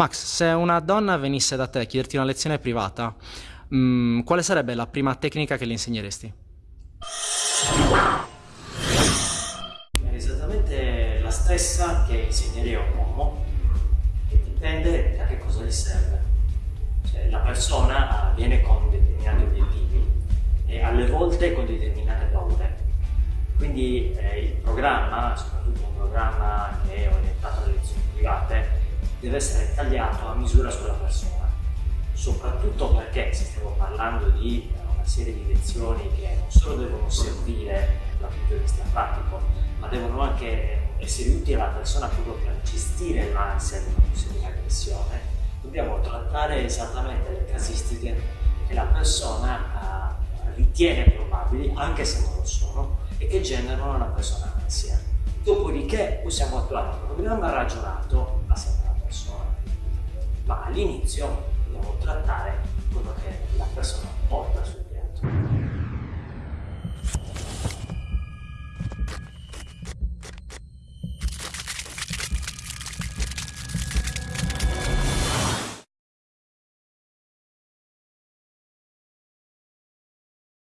Max, se una donna venisse da te a chiederti una lezione privata, mh, quale sarebbe la prima tecnica che le insegneresti? È esattamente la stessa che insegnerei a un uomo, che dipende da che cosa gli serve. Cioè, la persona viene con determinati obiettivi e alle volte con determinate paure. Quindi eh, il programma, soprattutto un programma che deve essere tagliato a misura sulla persona, soprattutto perché se stiamo parlando di una serie di lezioni che non solo devono servire dal punto di vista pratico, ma devono anche essere utili alla persona proprio per gestire l'ansia di una possibile aggressione, dobbiamo trattare esattamente le casistiche che la persona uh, ritiene probabili, anche se non lo sono, e che generano una persona ansia. Dopodiché possiamo attuare un programma ragionato. Ma all'inizio dobbiamo trattare